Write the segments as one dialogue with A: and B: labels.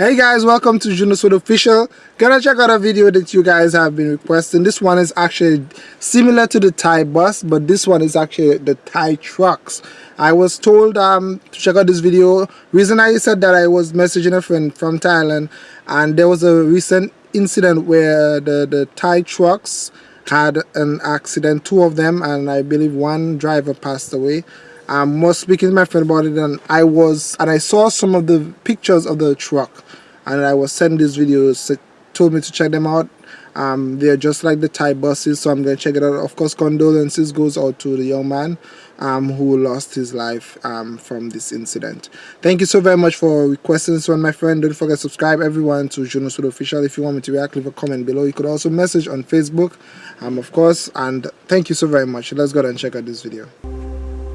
A: Hey guys, welcome to Junoswood Official. Gonna check out a video that you guys have been requesting. This one is actually similar to the Thai bus, but this one is actually the Thai trucks. I was told um, to check out this video. Reason I said that I was messaging a friend from Thailand and there was a recent incident where the, the Thai trucks had an accident, two of them, and I believe one driver passed away um, was speaking to my friend about it and I was and I saw some of the pictures of the truck and I was sending these videos told me to check them out. Um, they're just like the Thai buses so I'm gonna check it out. Of course condolences goes out to the young man um, who lost his life um, from this incident. Thank you so very much for requesting this one my friend. Don't forget to subscribe everyone to Junoswood official. If you want me to react leave a comment below. You could also message on Facebook um, of course and thank you so very much. Let's go and check out this video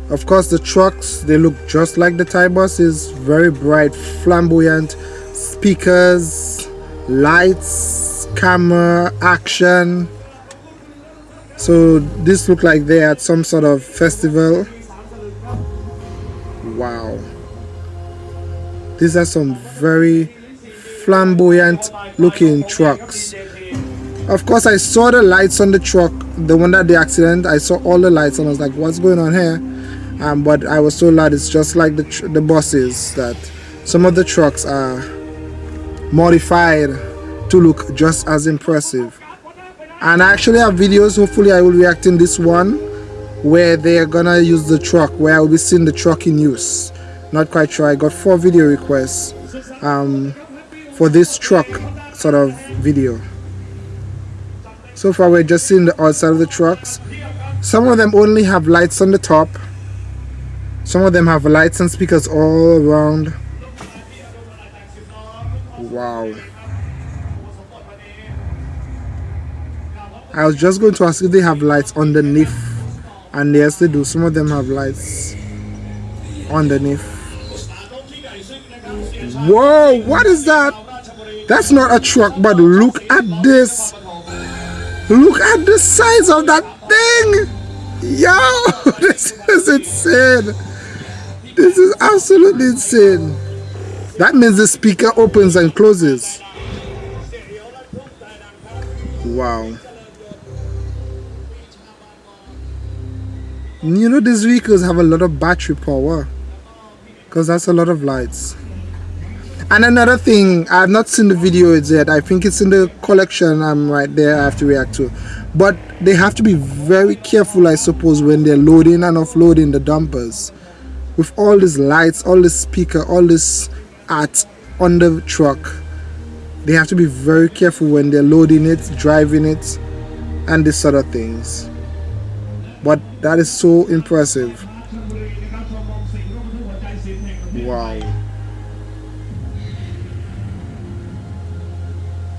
A: of course the trucks they look just like the Thai buses. Very bright flamboyant speakers lights camera action. So this look like they're at some sort of festival. Wow. These are some very flamboyant looking trucks. Of course I saw the lights on the truck. The one that the accident I saw all the lights and I was like what's going on here um, but I was told that it's just like the, the buses that some of the trucks are modified to look just as impressive. And I actually have videos hopefully I will react in this one where they are gonna use the truck where I will be seeing the truck in use. Not quite sure I got four video requests um, for this truck sort of video. So far we're just seeing the outside of the trucks. Some of them only have lights on the top some of them have lights and speakers all around. Wow. I was just going to ask if they have lights underneath. And yes, they do. Some of them have lights underneath. Whoa, what is that? That's not a truck, but look at this. Look at the size of that thing. Yo, this is insane. This is absolutely insane. That means the speaker opens and closes. Wow. You know these vehicles have a lot of battery power. Because that's a lot of lights. And another thing, I have not seen the video yet. I think it's in the collection I'm right there I have to react to. But they have to be very careful I suppose when they're loading and offloading the dumpers with all these lights all this speaker all this art on the truck they have to be very careful when they're loading it driving it and this sort of things. But that is so impressive. Wow.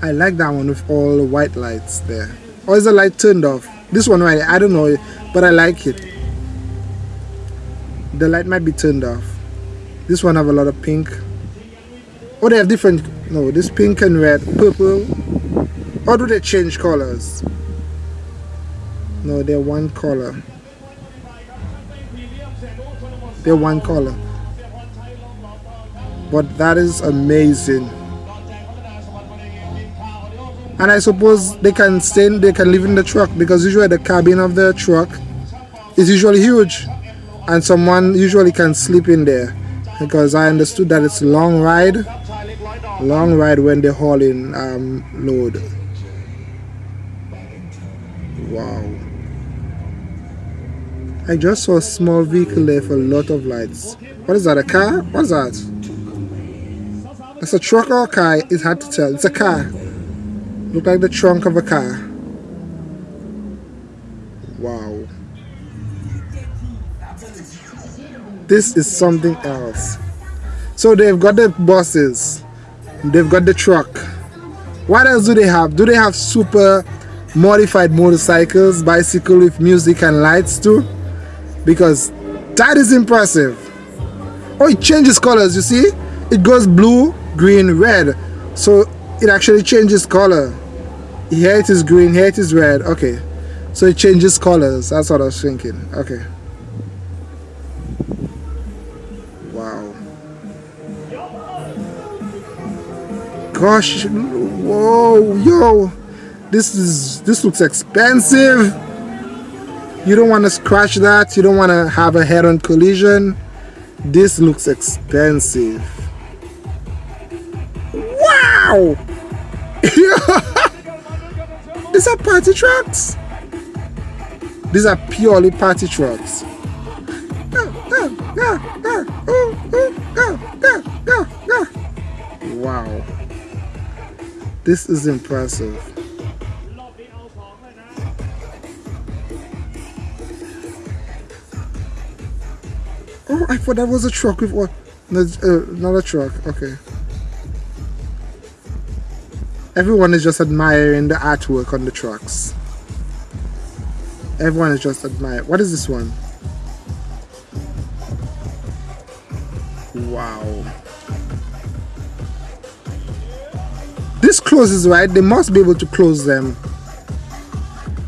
A: I like that one with all the white lights there. Or is the light turned off? This one right I don't know but I like it the light might be turned off. This one have a lot of pink. Oh they have different no this pink and red purple. Or do they change colors? No they're one color. They're one color. But that is amazing. And I suppose they can stay they can live in the truck because usually the cabin of the truck is usually huge and someone usually can sleep in there because I understood that it's a long ride long ride when they're hauling um, load. Wow. I just saw a small vehicle there for a lot of lights. What is that a car? What's that? It's a truck or a car? It's hard to tell. It's a car. Look like the trunk of a car wow this is something else. So they've got the buses they've got the truck. What else do they have? Do they have super modified motorcycles bicycle with music and lights too? Because that is impressive. Oh it changes colors you see? It goes blue green red. So it actually changes color. Here it is green here it is red. Okay. So it changes colors. That's what i was thinking. Okay gosh whoa yo this is this looks expensive. You don't want to scratch that you don't want to have a head-on collision. This looks expensive. Wow! These are party trucks? These are purely party trucks. Wow this is impressive Oh, I thought that was a truck with what? No, uh, not a truck. Okay. Everyone is just admiring the artwork on the trucks. Everyone is just admiring. What is this one? Wow. This closes right. They must be able to close them.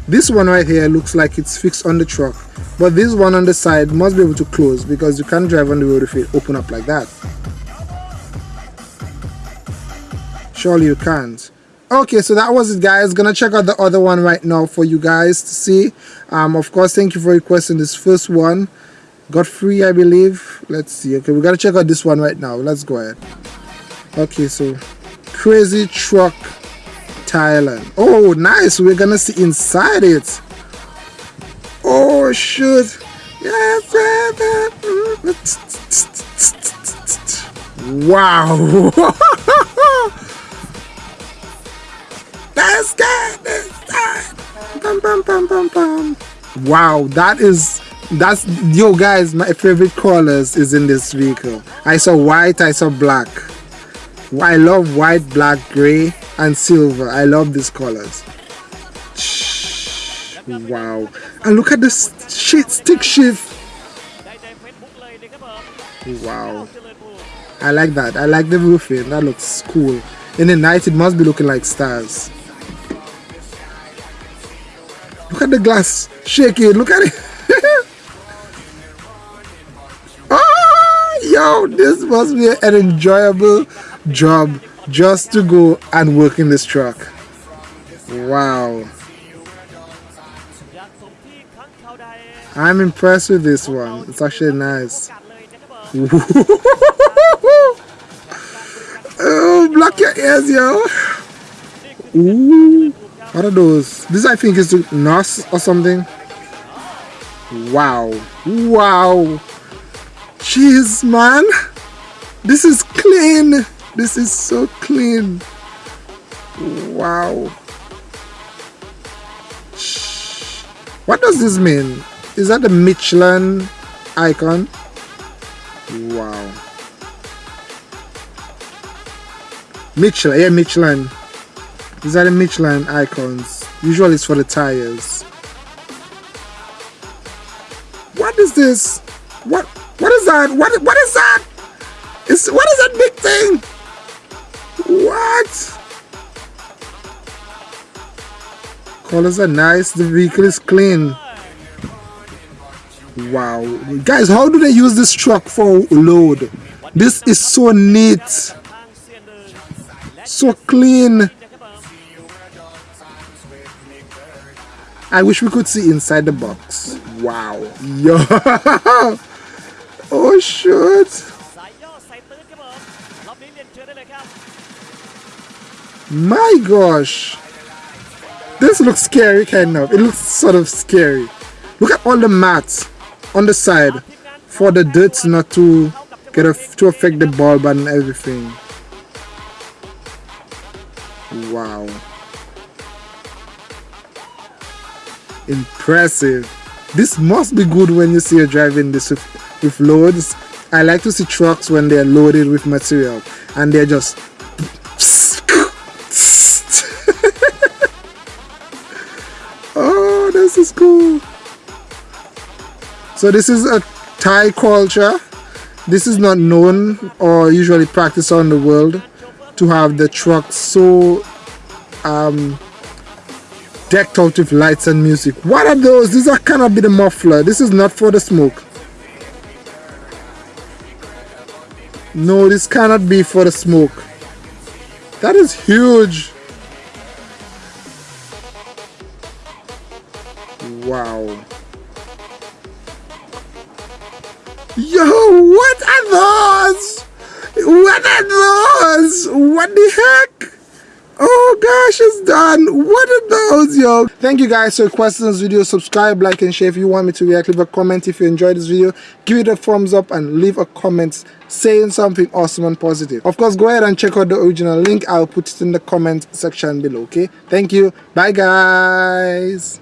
A: This one right here looks like it's fixed on the truck. But this one on the side must be able to close because you can't drive on the road if it open up like that. Surely you can't. Okay, so that was it guys. Gonna check out the other one right now for you guys to see. Um, of course, thank you for requesting this first one. Got free, I believe. Let's see. Okay, we gotta check out this one right now. Let's go ahead. Okay, so Crazy Truck Thailand. Oh, nice. We're gonna see inside it. Oh shoot. Wow. Let's get. Wow, that is that's yo guys my favorite colors is in this vehicle i saw white i saw black i love white black gray and silver. I love these colors. Wow. And look at this stick shift. Wow. I like that. I like the roofing. That looks cool. In the night it must be looking like stars. Look at the glass. Shaking look at it. Oh yo this must be an enjoyable job just to go and work in this truck wow I'm impressed with this one. It's actually nice. oh, block your ears, yo. Ooh. What are those? This I think is NOS or something. Wow. Wow. Jeez, man. This is clean. This is so clean. Wow. What does this mean? Is that the Michelin icon? Wow. Michelin, yeah, Michelin. These are the Michelin icons. Usually it's for the tires. What is this? What what is that? What what is that? Is what is that big thing? What? Colors are nice, the vehicle is clean. Wow. Guys, how do they use this truck for load? This is so neat. So clean. I wish we could see inside the box. Wow. Yo. oh, shit. My gosh. This looks scary, kind of. It looks sort of scary. Look at all the mats on the side for the dirt not to get a, to affect the bulb and everything wow impressive this must be good when you see you driving this with, with loads I like to see trucks when they're loaded with material and they're just oh this is cool so this is a Thai culture. This is not known or usually practiced on the world to have the truck so um, decked out with lights and music. What are those? These are cannot be the muffler. This is not for the smoke. No, this cannot be for the smoke. That is huge. Wow. Yo, what are those? What are those? What the heck? Oh gosh, it's done. What are those, yo? Thank you guys for requesting this video. Subscribe, like, and share if you want me to react. Leave a comment if you enjoyed this video. Give it a thumbs up and leave a comment saying something awesome and positive. Of course, go ahead and check out the original link. I'll put it in the comment section below, okay? Thank you. Bye, guys.